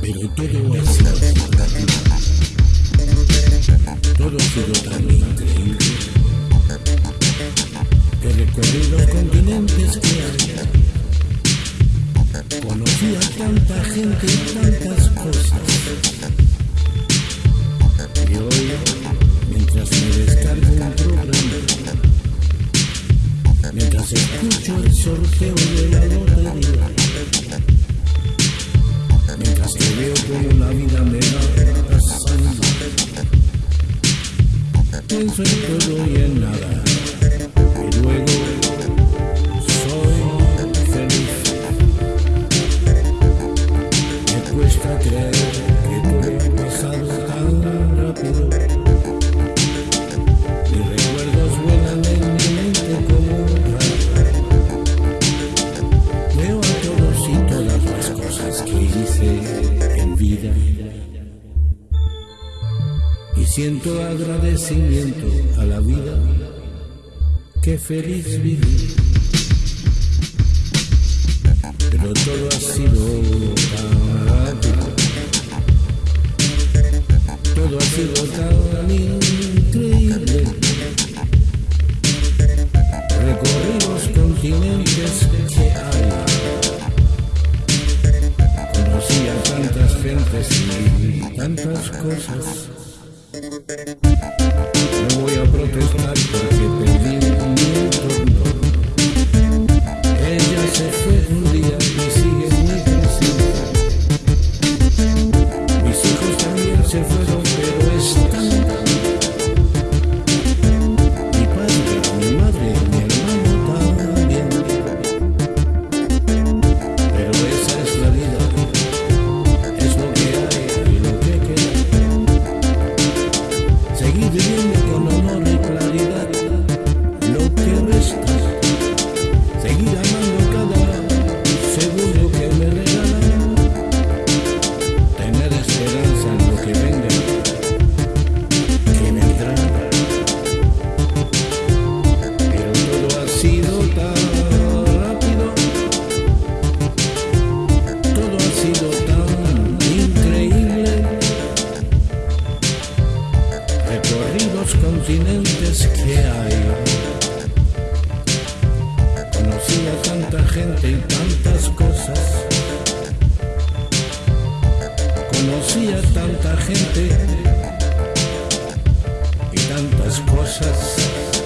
Pero todo ha sido. Todo ha sido tan increíble. Recorrido los continentes que hay. Conocí a tanta gente y tantas cosas. Y hoy, mientras me descargo un programa, mientras escucho el sorteo de la lotería, mientras que veo como la vida me va pasando, pienso en todo y en nada, siento agradecimiento a la vida que feliz viví. Pero todo ha sido tan rápido. Todo ha sido tan increíble. Recorrí los continentes que hay. Conocí a tantas gentes y tantas cosas. No voy a protestar Recorrí los continentes que hay. Conocí a tanta gente y tantas cosas. Conocí a tanta gente y tantas cosas.